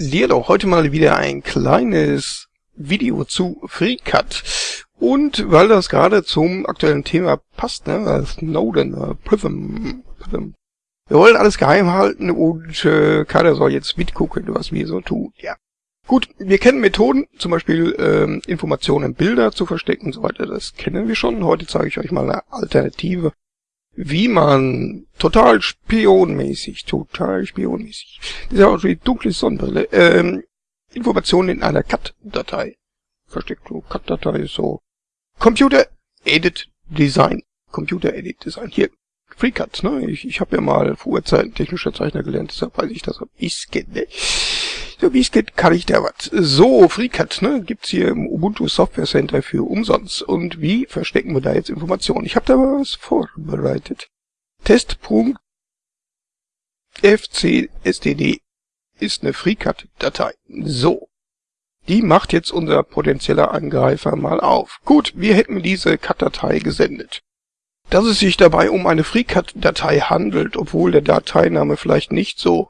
Lierlo, heute mal wieder ein kleines Video zu FreeCut. Und weil das gerade zum aktuellen Thema passt, ne, Snowden, äh, Prism, Prism. Wir wollen alles geheim halten und äh, keiner soll jetzt mitgucken, was wir so tun. Ja. Gut, wir kennen Methoden, zum Beispiel ähm, Informationen, Bilder zu verstecken und so weiter. Das kennen wir schon. Heute zeige ich euch mal eine Alternative wie man total spionmäßig, total spionmäßig, das ist ja auch die dunkle Sonnenbrille, ähm, Informationen in einer CAT-Datei versteckt. So, CAT-Datei ist so Computer Edit Design. Computer Edit Design. Hier, FreeCut, ne? Ich, ich habe ja mal vor Urzeiten technischer Zeichner gelernt, deshalb weiß ich das ein bisschen, ne? So wie es geht, kann ich da was. So, FreeCut, ne, gibt's hier im Ubuntu Software Center für umsonst. Und wie verstecken wir da jetzt Informationen? Ich habe da was vorbereitet. Test.fcstd ist eine FreeCut-Datei. So. Die macht jetzt unser potenzieller Angreifer mal auf. Gut, wir hätten diese Cut-Datei gesendet. Dass es sich dabei um eine FreeCut-Datei handelt, obwohl der Dateiname vielleicht nicht so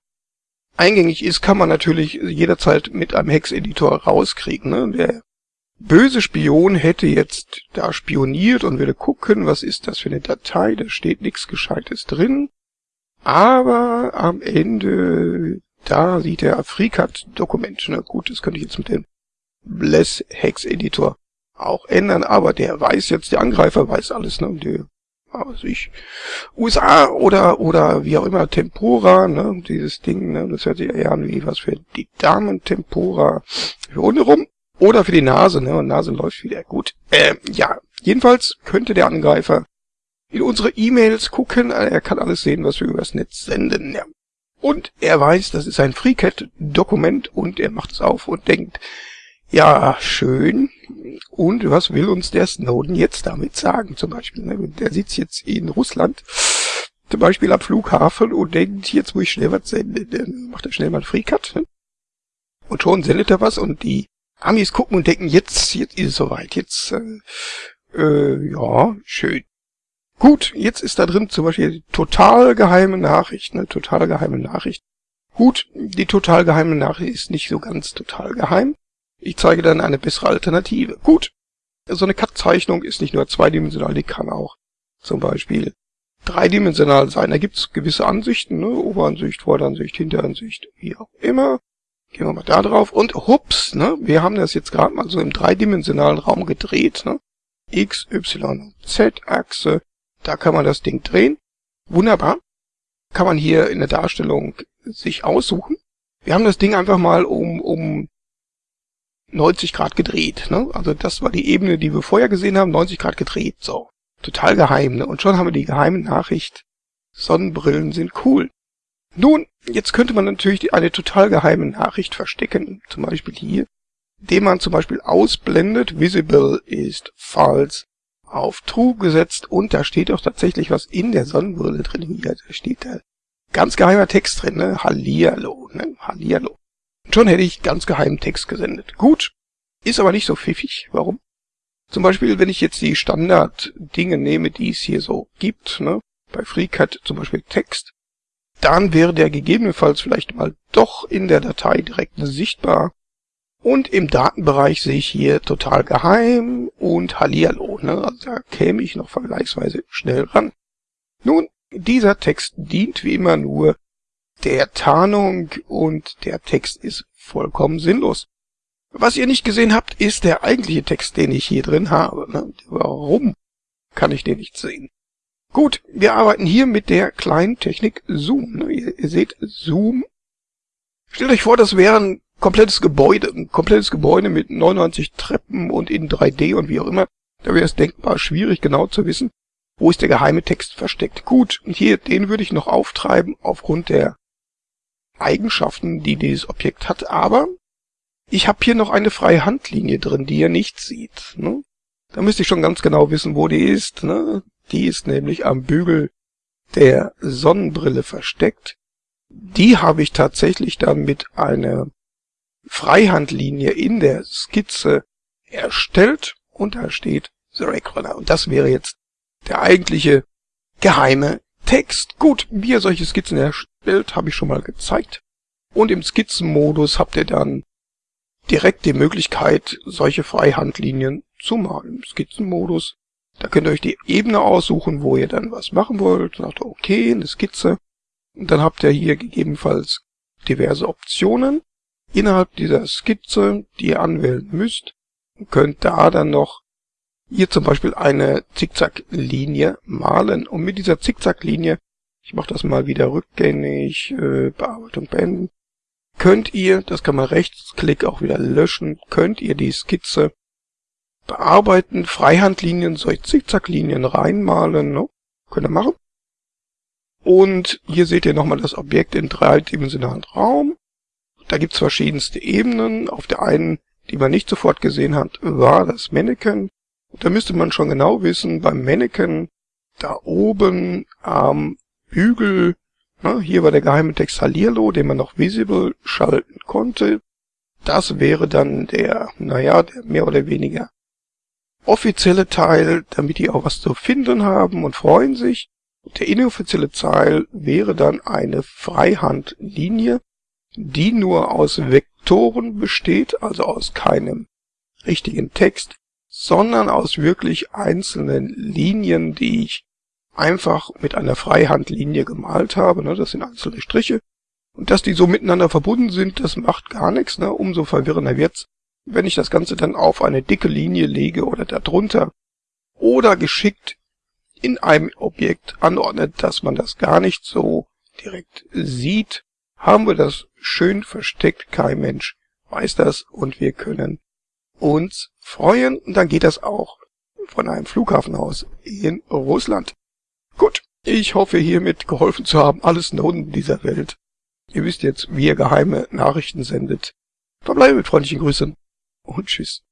eingängig ist, kann man natürlich jederzeit mit einem Hex-Editor rauskriegen. Ne? Der böse Spion hätte jetzt da spioniert und würde gucken, was ist das für eine Datei, da steht nichts Gescheites drin. Aber am Ende, da sieht er FreeCut-Dokument. Na gut, das könnte ich jetzt mit dem Bless Hex Editor auch ändern, aber der weiß jetzt, der Angreifer weiß alles, ne? Der was ich, USA oder, oder wie auch immer, Tempora, ne, dieses Ding, ne, das hört sich eher an wie was für die Damen, Tempora, für unten rum, oder für die Nase, ne, und Nase läuft wieder gut. Ähm, ja, jedenfalls könnte der Angreifer in unsere E-Mails gucken, er kann alles sehen, was wir übers Netz senden, ja. Und er weiß, das ist ein FreeCat-Dokument und er macht es auf und denkt, ja, schön. Und was will uns der Snowden jetzt damit sagen? Zum Beispiel, ne? der sitzt jetzt in Russland, zum Beispiel am Flughafen und denkt, jetzt muss ich schnell was senden. Dann macht er schnell mal einen Freecut. Ne? Und schon sendet er was und die Amis gucken und denken, jetzt, jetzt ist es soweit. Jetzt, äh, äh, ja, schön. Gut, jetzt ist da drin zum Beispiel die total geheime Nachricht, ne, total geheime Nachricht. Gut, die total geheime Nachricht ist nicht so ganz total geheim. Ich zeige dann eine bessere Alternative. Gut, so eine Cut-Zeichnung ist nicht nur zweidimensional, die kann auch zum Beispiel dreidimensional sein. Da gibt's gewisse Ansichten, ne? Oberansicht, Vorderansicht, Hinteransicht, wie auch immer. Gehen wir mal da drauf und hups, ne? Wir haben das jetzt gerade mal so im dreidimensionalen Raum gedreht, ne? X, Y, Z-Achse, da kann man das Ding drehen. Wunderbar. Kann man hier in der Darstellung sich aussuchen. Wir haben das Ding einfach mal um, um 90 Grad gedreht. Ne? Also das war die Ebene, die wir vorher gesehen haben, 90 Grad gedreht. So, total geheim. Ne? Und schon haben wir die geheime Nachricht, Sonnenbrillen sind cool. Nun, jetzt könnte man natürlich eine total geheime Nachricht verstecken, zum Beispiel hier, indem man zum Beispiel ausblendet, visible ist false, auf true gesetzt und da steht auch tatsächlich was in der Sonnenbrille drin. Hier, da steht da ganz geheimer Text drin, ne? Hallihallo, ne? Hallihallo. Schon hätte ich ganz geheimen Text gesendet. Gut, ist aber nicht so pfiffig. Warum? Zum Beispiel, wenn ich jetzt die Standard-Dinge nehme, die es hier so gibt, ne, bei FreeCut zum Beispiel Text, dann wäre der gegebenenfalls vielleicht mal doch in der Datei direkt sichtbar. Und im Datenbereich sehe ich hier total geheim und Hallihallo, ne, also da käme ich noch vergleichsweise schnell ran. Nun, dieser Text dient wie immer nur der Tarnung und der Text ist vollkommen sinnlos. Was ihr nicht gesehen habt, ist der eigentliche Text, den ich hier drin habe. Ne? Warum kann ich den nicht sehen? Gut, wir arbeiten hier mit der kleinen Technik Zoom. Ne? Ihr, seht Zoom. Stellt euch vor, das wäre ein komplettes Gebäude, ein komplettes Gebäude mit 99 Treppen und in 3D und wie auch immer. Da wäre es denkbar schwierig genau zu wissen, wo ist der geheime Text versteckt. Gut, hier, den würde ich noch auftreiben aufgrund der Eigenschaften, die dieses Objekt hat, aber ich habe hier noch eine freie Handlinie drin, die ihr nicht sieht. Ne? Da müsste ich schon ganz genau wissen, wo die ist. Ne? Die ist nämlich am Bügel der Sonnenbrille versteckt. Die habe ich tatsächlich dann mit einer Freihandlinie in der Skizze erstellt und da steht The Rackrunner. Und das wäre jetzt der eigentliche geheime Text. Gut, wie ihr solche Skizzen erstellt, habe ich schon mal gezeigt. Und im Skizzenmodus habt ihr dann direkt die Möglichkeit, solche Freihandlinien zu malen. Im Skizzenmodus, da könnt ihr euch die Ebene aussuchen, wo ihr dann was machen wollt. Sagt okay, eine Skizze. Und dann habt ihr hier gegebenenfalls diverse Optionen innerhalb dieser Skizze, die ihr anwählen müsst. Und könnt da dann noch hier zum Beispiel eine Zickzacklinie malen. Und mit dieser Zickzacklinie, ich mache das mal wieder rückgängig, äh, Bearbeitung beenden, könnt ihr, das kann man rechtsklick auch wieder löschen, könnt ihr die Skizze bearbeiten, Freihandlinien, solche Zickzacklinien reinmalen, ne? könnt ihr machen. Und hier seht ihr nochmal das Objekt in dreidimensionalen Raum. Da gibt's verschiedenste Ebenen. Auf der einen, die man nicht sofort gesehen hat, war das Mannequin. Da müsste man schon genau wissen, beim Mannequin, da oben am Bügel na, hier war der geheime Text Halirlo, den man noch visible schalten konnte. Das wäre dann der, naja, der mehr oder weniger offizielle Teil, damit die auch was zu finden haben und freuen sich. Der inoffizielle Teil wäre dann eine Freihandlinie, die nur aus Vektoren besteht, also aus keinem richtigen Text, sondern aus wirklich einzelnen Linien, die ich einfach mit einer Freihandlinie gemalt habe. Ne? Das sind einzelne Striche. Und dass die so miteinander verbunden sind, das macht gar nichts. Ne? Umso verwirrender wird's, wenn ich das Ganze dann auf eine dicke Linie lege oder darunter. Oder geschickt in einem Objekt anordnet, dass man das gar nicht so direkt sieht, haben wir das schön versteckt. Kein Mensch weiß das und wir können uns freuen. Und dann geht das auch von einem Flughafen aus in Russland. Gut, ich hoffe hiermit geholfen zu haben, alles Snowden dieser Welt. Ihr wisst jetzt, wie ihr geheime Nachrichten sendet. Verbleibe mit freundlichen Grüßen und tschüss.